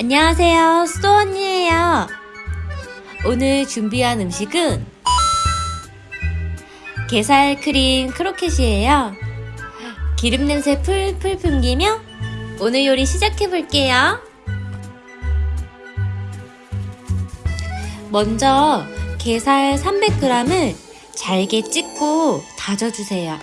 안녕하세요. 수도 언니예요. 오늘 준비한 음식은 게살 크림 크로켓이에요. 기름 냄새 풀풀 풍기며 오늘 요리 시작해 볼게요. 먼저 게살 300g을 잘게 찢고 다져주세요.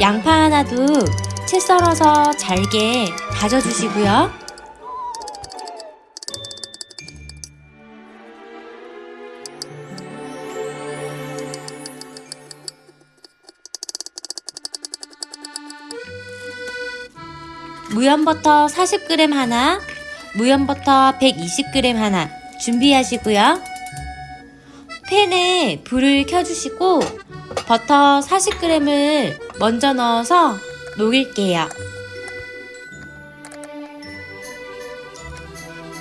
양파 하나도 채 썰어서 잘게 다져주시고요. 무염버터 40g 하나, 무염버터 120g 하나 준비하시고요. 팬에 불을 켜주시고 버터 40g을 먼저 넣어서 녹일게요.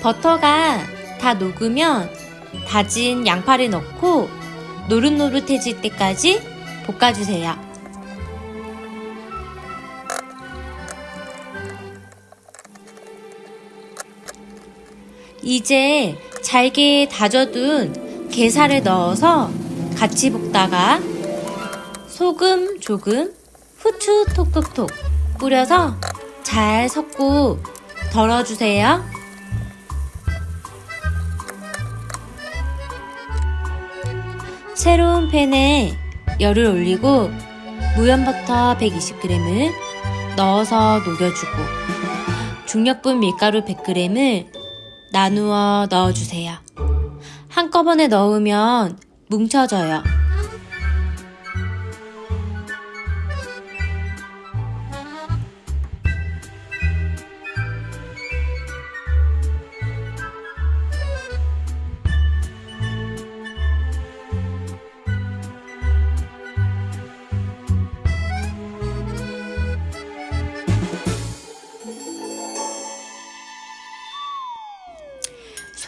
버터가 다 녹으면 다진 양파를 넣고 노릇노릇해질 때까지 볶아주세요. 이제 잘게 다져둔 게살을 넣어서 같이 볶다가 소금 조금, 후추 톡톡톡 뿌려서 잘 섞고 덜어주세요. 새로운 팬에 열을 올리고 무염버터 120g을 넣어서 녹여주고 중력분 밀가루 100g을 나누어 넣어주세요. 한꺼번에 넣으면 뭉쳐져요.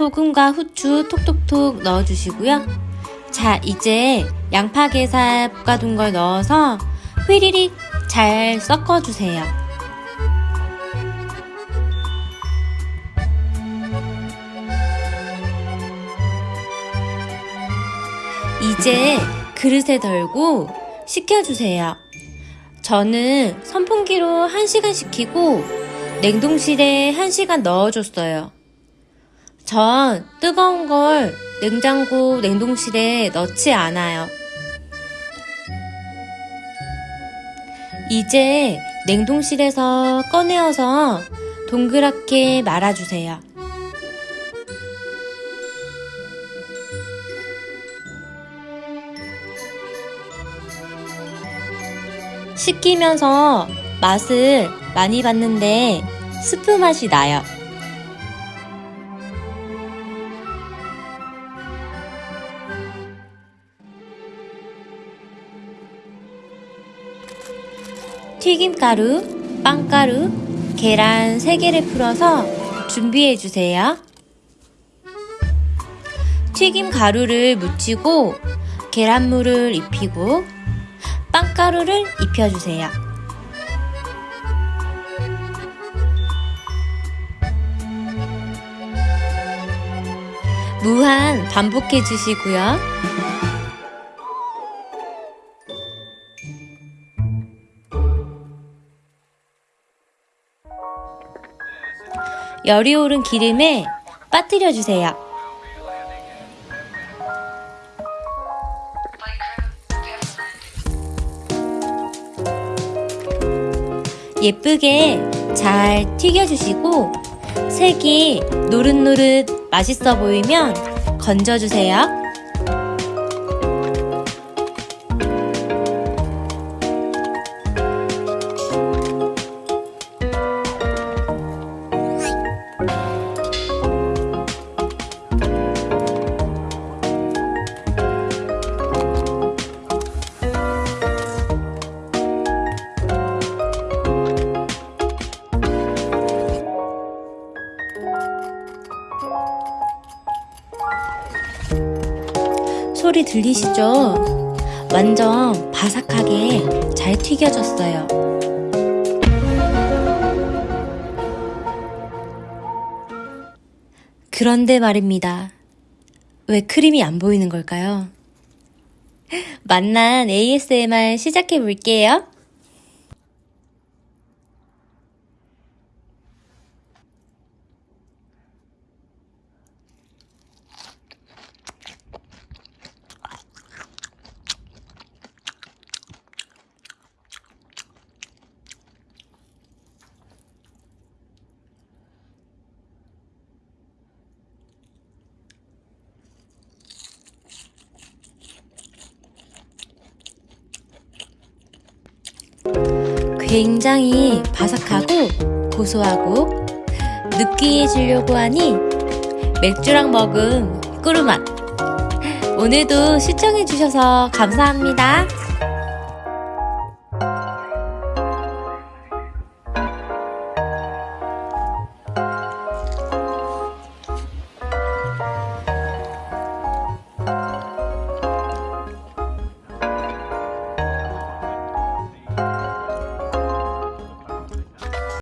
소금과 후추 톡톡톡 넣어주시고요. 자, 이제 양파 게살 볶아둔 걸 넣어서 휘리릭 잘 섞어주세요. 이제 그릇에 덜고 식혀주세요. 저는 선풍기로 1시간 식히고 냉동실에 1시간 넣어줬어요. 전 뜨거운 걸 냉장고 냉동실에 넣지 않아요. 이제 냉동실에서 꺼내어서 동그랗게 말아주세요. 식히면서 맛을 많이 봤는데 스프 맛이 나요. 튀김가루, 빵가루, 계란 3개를 풀어서 준비해 주세요. 튀김 가루를 묻히고 계란물을 입히고 빵가루를 입혀주세요. 무한 반복해 주시고요. 열이 오른 기름에 빠뜨려 주세요. 예쁘게 잘 튀겨주시고 색이 노릇노릇 맛있어 보이면 건져주세요. 소리 들리시죠? 완전 바삭하게 잘 튀겨졌어요. 그런데 말입니다. 왜 크림이 안 보이는 걸까요? 만난 ASMR 시작해 볼게요. 굉장히 바삭하고 고소하고 느끼해지려고 하니 맥주랑 먹은 꿀맛. 오늘도 시청해주셔서 감사합니다.